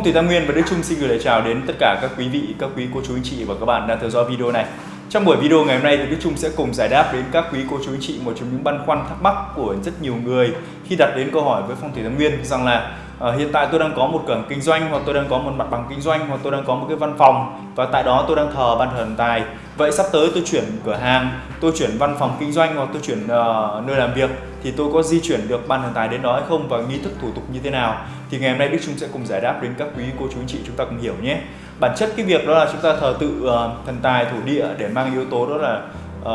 Vâng, phong thủy Tam Nguyên và Đức Trung xin gửi lời chào đến tất cả các quý vị, các quý cô chú anh chị và các bạn đang theo dõi video này. Trong buổi video ngày hôm nay thì Đức Trung sẽ cùng giải đáp đến các quý cô chú anh chị một trong những băn khoăn thắc mắc của rất nhiều người khi đặt đến câu hỏi với Phong thủy Tam Nguyên rằng là uh, hiện tại tôi đang có một cửa hàng kinh doanh hoặc tôi đang có một mặt bằng kinh doanh hoặc tôi đang có một cái văn phòng và tại đó tôi đang thờ ban thờ thần tài. Vậy sắp tới tôi chuyển cửa hàng, tôi chuyển văn phòng kinh doanh hoặc tôi chuyển uh, nơi làm việc thì tôi có di chuyển được ban thần tài đến đó hay không và nghi thức thủ tục như thế nào? Thì ngày hôm nay Đức Trung sẽ cùng giải đáp đến các quý cô chú anh chị chúng ta cùng hiểu nhé. Bản chất cái việc đó là chúng ta thờ tự uh, thần tài thổ địa để mang yếu tố đó là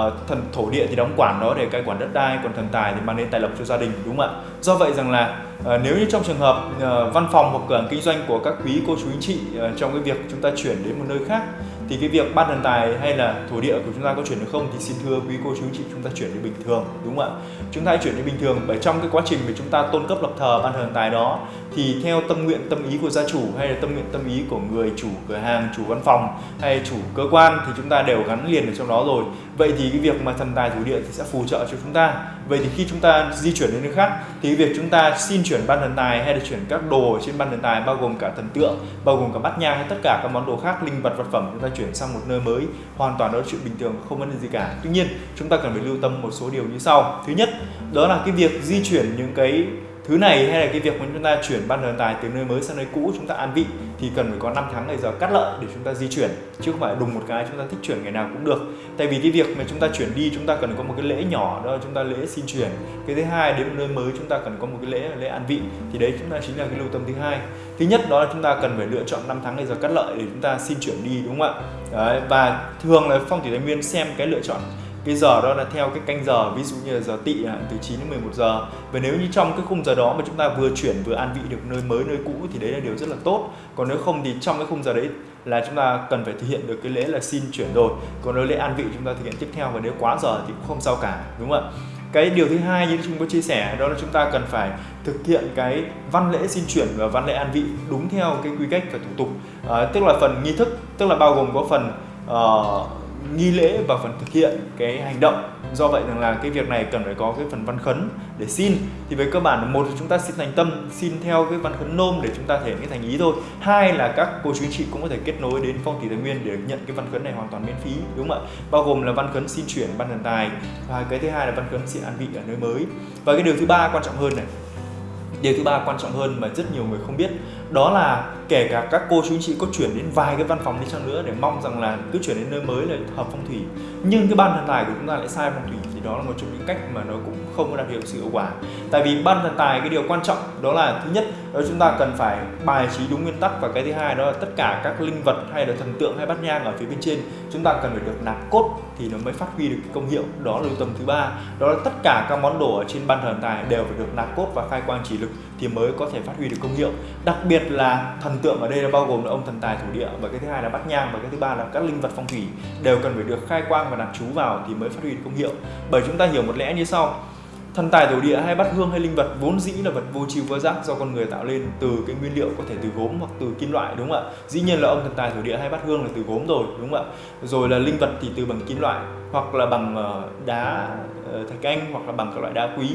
uh, thần thổ địa thì đóng quản đó để cai quản đất đai còn thần tài thì mang đến tài lộc cho gia đình đúng không ạ? Do vậy rằng là uh, nếu như trong trường hợp uh, văn phòng hoặc cửa hàng kinh doanh của các quý cô chú anh chị uh, trong cái việc chúng ta chuyển đến một nơi khác thì cái việc ban thần tài hay là thổ địa của chúng ta có chuyển được không thì xin thưa quý cô chú chị chúng ta chuyển đi bình thường, đúng không ạ? Chúng ta hãy chuyển đi bình thường, bởi trong cái quá trình mà chúng ta tôn cấp lập thờ, ban thần tài đó, thì theo tâm nguyện, tâm ý của gia chủ hay là tâm nguyện, tâm ý của người chủ cửa hàng, chủ văn phòng hay chủ cơ quan thì chúng ta đều gắn liền ở trong đó rồi. Vậy thì cái việc mà thần tài thổ địa thì sẽ phù trợ cho chúng ta vậy thì khi chúng ta di chuyển đến nơi khác, thì việc chúng ta xin chuyển ban thần tài hay là chuyển các đồ trên ban thần tài bao gồm cả thần tượng, bao gồm cả bát nhang hay tất cả các món đồ khác, linh vật vật phẩm, chúng ta chuyển sang một nơi mới, hoàn toàn đó là chuyện bình thường, không vấn đề gì cả. Tuy nhiên, chúng ta cần phải lưu tâm một số điều như sau. Thứ nhất, đó là cái việc di chuyển những cái thứ này hay là cái việc mà chúng ta chuyển ban thần tài từ nơi mới sang nơi cũ chúng ta an vị thì cần phải có 5 tháng ngày giờ cắt lợi để chúng ta di chuyển chứ không phải đùng một cái chúng ta thích chuyển ngày nào cũng được tại vì cái việc mà chúng ta chuyển đi chúng ta cần có một cái lễ nhỏ đó là chúng ta lễ xin chuyển cái thứ hai đến một nơi mới chúng ta cần có một cái lễ lễ an vị thì đấy chúng ta chính là cái lưu tâm thứ hai thứ nhất đó là chúng ta cần phải lựa chọn 5 tháng ngày giờ cắt lợi để chúng ta xin chuyển đi đúng không ạ đấy, và thường là phong thủy thái nguyên xem cái lựa chọn cái giờ đó là theo cái canh giờ ví dụ như là giờ tị à, từ 9 đến 11 giờ. Và nếu như trong cái khung giờ đó mà chúng ta vừa chuyển vừa an vị được nơi mới nơi cũ thì đấy là điều rất là tốt. Còn nếu không thì trong cái khung giờ đấy là chúng ta cần phải thực hiện được cái lễ là xin chuyển rồi. Còn nếu lễ an vị chúng ta thực hiện tiếp theo và nếu quá giờ thì cũng không sao cả đúng không ạ? Cái điều thứ hai như chúng tôi chia sẻ đó là chúng ta cần phải thực hiện cái văn lễ xin chuyển và văn lễ an vị đúng theo cái quy cách và thủ tục. À, tức là phần nghi thức tức là bao gồm có phần uh, nghi lễ và phần thực hiện cái hành động. Do vậy rằng là cái việc này cần phải có cái phần văn khấn để xin. Thì về cơ bản một là chúng ta xin thành tâm, xin theo cái văn khấn nôm để chúng ta thể hiện cái thành ý thôi. Hai là các cô chú anh chị cũng có thể kết nối đến phong thủy tài nguyên để nhận cái văn khấn này hoàn toàn miễn phí, đúng không ạ? Bao gồm là văn khấn xin chuyển ban thần tài, và cái thứ hai là văn khấn xin an vị ở nơi mới. Và cái điều thứ ba quan trọng hơn này điều thứ ba quan trọng hơn mà rất nhiều người không biết, đó là kể cả các cô chú anh chị có chuyển đến vài cái văn phòng đi chăng nữa để mong rằng là cứ chuyển đến nơi mới là hợp phong thủy. Nhưng cái ban thần tài của chúng ta lại sai phong thủy, thì đó là một trong những cách mà nó cũng không có đạt được sự hiệu quả. Tại vì ban thần tài cái điều quan trọng đó là, thứ nhất đó, chúng ta cần phải bài trí đúng nguyên tắc và cái thứ hai đó là tất cả các linh vật hay là thần tượng hay bát nhang ở phía bên trên, chúng ta cần phải được nạp cốt thì nó mới phát huy được cái công hiệu. Đó là lưu tâm thứ ba. Đó là tất cả các món đồ ở trên ban thờ tài đều phải được nạp cốt và khai quang chỉ lực thì mới có thể phát huy được công hiệu. Đặc biệt là thần tượng ở đây là bao gồm là ông thần tài thổ địa và cái thứ hai là bát nhang và cái thứ ba là các linh vật phong thủy đều cần phải được khai quang và nạp chú vào thì mới phát huy được công hiệu. Bởi chúng ta hiểu một lẽ như sau thần tài thổ địa hay bát hương hay linh vật vốn dĩ là vật vô tri vô giác do con người tạo lên từ cái nguyên liệu có thể từ gốm hoặc từ kim loại đúng không ạ? Dĩ nhiên là ông thần tài thổ địa hay bát hương là từ gốm rồi đúng không ạ? Rồi là linh vật thì từ bằng kim loại hoặc là bằng ờ, đá ờ, thạch anh hoặc là bằng các loại đá quý.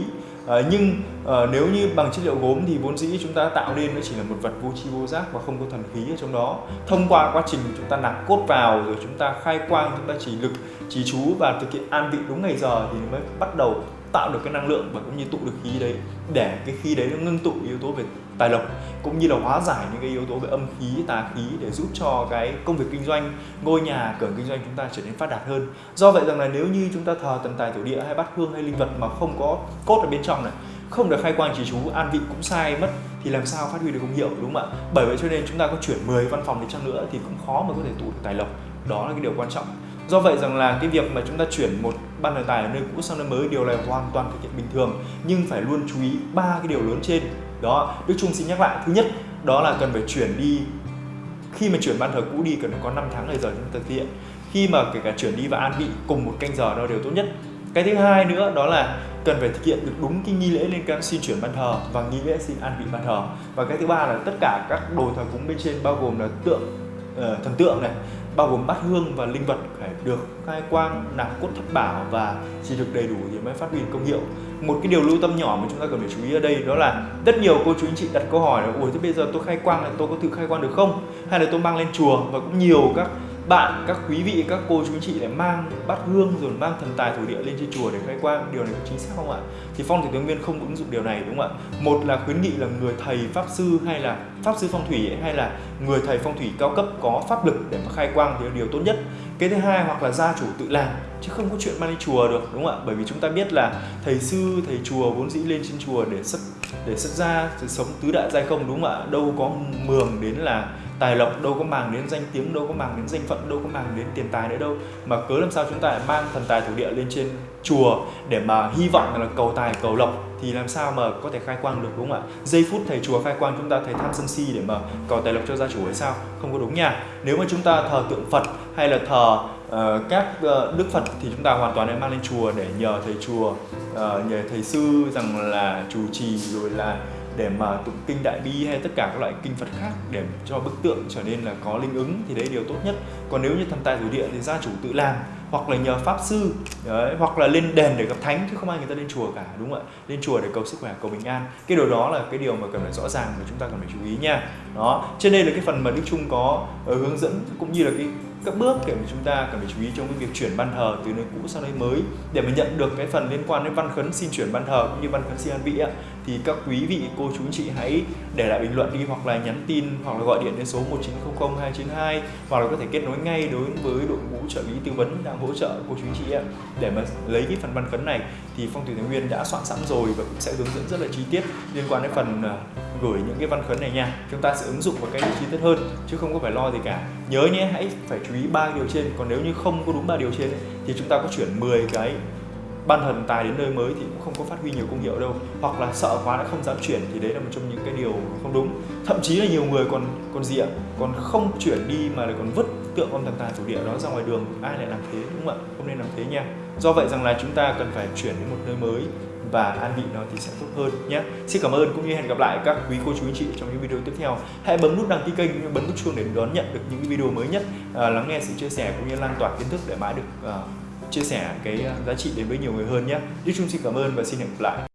À, nhưng à, nếu như bằng chất liệu gốm thì vốn dĩ chúng ta tạo nên nó chỉ là một vật vô tri vô giác và không có thần khí ở trong đó. Thông qua quá trình chúng ta nạp cốt vào rồi chúng ta khai quang chúng ta chỉ lực chỉ chú và thực hiện an vị đúng ngày giờ thì mới bắt đầu tạo được cái năng lượng và cũng như tụ được khí đấy, để cái khí đấy nó ngưng tụ yếu tố về tài lộc, cũng như là hóa giải những cái yếu tố về âm khí, tà khí để giúp cho cái công việc kinh doanh, ngôi nhà, cửa kinh doanh chúng ta trở nên phát đạt hơn. Do vậy rằng là nếu như chúng ta thờ tần tài thổ địa hay bát hương hay linh vật mà không có cốt ở bên trong này, không được khai quang chỉ chú, an vị cũng sai mất, thì làm sao phát huy được công hiệu, đúng không ạ? Bởi vậy cho nên chúng ta có chuyển 10 văn phòng đi chăng nữa thì cũng khó mà có thể tụ được tài lộc. Đó là cái điều quan trọng do vậy rằng là cái việc mà chúng ta chuyển một ban đề tài ở nơi cũ sang nơi mới điều này hoàn toàn thực hiện bình thường. Nhưng phải luôn chú ý ba cái điều lớn trên. Đó Đức Trung xin nhắc lại. Thứ nhất đó là cần phải chuyển đi. Khi mà chuyển ban thờ cũ đi cần phải có 5 tháng thời giờ chúng ta thực hiện. Khi mà kể cả chuyển đi và an vị cùng một canh giờ đó đều tốt nhất. Cái thứ hai nữa đó là cần phải thực hiện được đúng cái nghi lễ liên quan xin chuyển ban thờ và nghi lễ xin an vị ban thờ. Và cái thứ ba là tất cả các đồ thờ cúng bên trên bao gồm là tượng uh, thần tượng này bao gồm bát hương và linh vật phải được khai quang, nạp cốt thất bảo và chỉ được đầy đủ thì mới phát huy công hiệu. Một cái điều lưu tâm nhỏ mà chúng ta cần phải chú ý ở đây đó là rất nhiều cô chú anh chị đặt câu hỏi là ủa thế bây giờ tôi khai quang là tôi có tự khai quang được không? Hay là tôi mang lên chùa và cũng nhiều các bạn, các quý vị, các cô chú anh chị lại mang bát hương rồi mang thần tài thổ địa lên trên chùa để khai quang. Điều này có chính xác không ạ? Thì phong thủy tướng nguyên không ứng dụng điều này, đúng không ạ? Một là khuyến nghị là người thầy pháp sư hay là pháp sư phong thủy hay là người thầy phong thủy cao cấp có pháp lực để mà khai quang thì là điều tốt nhất. Cái thứ hai, hoặc là gia chủ tự làm, chứ không có chuyện mang đi chùa được, đúng không ạ? Bởi vì chúng ta biết là thầy sư, thầy chùa vốn dĩ lên trên chùa để xuất để xuất gia, để sống tứ đại giai không, đúng không ạ? Đâu có mường đến là tài lộc đâu có màng đến danh tiếng đâu có màng đến danh phận đâu có màng đến tiền tài nữa đâu. Mà cớ làm sao chúng ta lại mang thần tài thổ địa lên trên chùa để mà hy vọng là cầu tài cầu lộc thì làm sao mà có thể khai quang được đúng không ạ? Giây phút thầy chùa khai quang chúng ta thấy tham sân si để mà cầu tài lộc cho gia chủ hay sao? Không có đúng nha. Nếu mà chúng ta thờ tượng phật hay là thờ uh, các uh, đức phật thì chúng ta hoàn toàn nên mang lên chùa để nhờ thầy chùa uh, nhờ thầy sư rằng là chủ trì rồi là để mà tụng kinh đại bi hay tất cả các loại kinh Phật khác để cho bức tượng trở nên là có linh ứng thì đấy điều tốt nhất. Còn nếu như thần tài thủ địa thì gia chủ tự làm hoặc là nhờ pháp sư đấy, hoặc là lên đền để gặp thánh chứ không ai người ta lên chùa cả đúng không ạ? Lên chùa để cầu sức khỏe cầu bình an. Cái điều đó là cái điều mà cần phải rõ ràng mà chúng ta cần phải chú ý nha. Đó trên đây là cái phần mà đức trung có ờ, hướng dẫn cũng như là cái các bước để mà chúng ta cần phải chú ý trong cái việc chuyển ban thờ từ nơi cũ sang nơi mới. Để mà nhận được cái phần liên quan đến văn khấn xin chuyển ban thờ cũng như văn khấn xin an vị thì các quý vị cô chú chị hãy để lại bình luận đi hoặc là nhắn tin hoặc là gọi điện đến số 1900 292 hoặc là có thể kết nối ngay đối với đội ngũ trợ lý tư vấn đang hỗ trợ cô chú chị em. Để mà lấy cái phần văn phấn này thì phong thủy thái nguyên đã soạn sẵn rồi và cũng sẽ hướng dẫn rất là chi tiết liên quan đến phần à, gửi những cái văn khấn này nha. Chúng ta sẽ ứng dụng vào cái chi tiết hơn, chứ không có phải lo gì cả. Nhớ nhé, hãy phải chú ý ba điều trên. Còn nếu như không có đúng ba điều trên thì chúng ta có chuyển 10 cái ban thần tài đến nơi mới thì cũng không có phát huy nhiều công hiệu đâu hoặc là sợ quá đã không dám chuyển thì đấy là một trong những cái điều không đúng. Thậm chí là nhiều người còn còn gì ạ? Còn không chuyển đi mà lại còn vứt tượng ông thần tài thổ địa đó ra ngoài đường. Ai lại làm thế đúng không ạ? Không nên làm thế nha. Do vậy rằng là chúng ta cần phải chuyển đến một nơi mới và an vị nó thì sẽ tốt hơn nhé. Xin cảm ơn cũng như hẹn gặp lại các quý cô chú anh chị trong những video tiếp theo. Hãy bấm nút đăng ký kênh cũng như bấm nút chuông để đón nhận được những video mới nhất, à, lắng nghe sự chia sẻ cũng như lan tỏa kiến thức để mãi được à, chia sẻ cái giá trị đến với nhiều người hơn nhé. Đức Trung xin cảm ơn và xin hẹn gặp lại.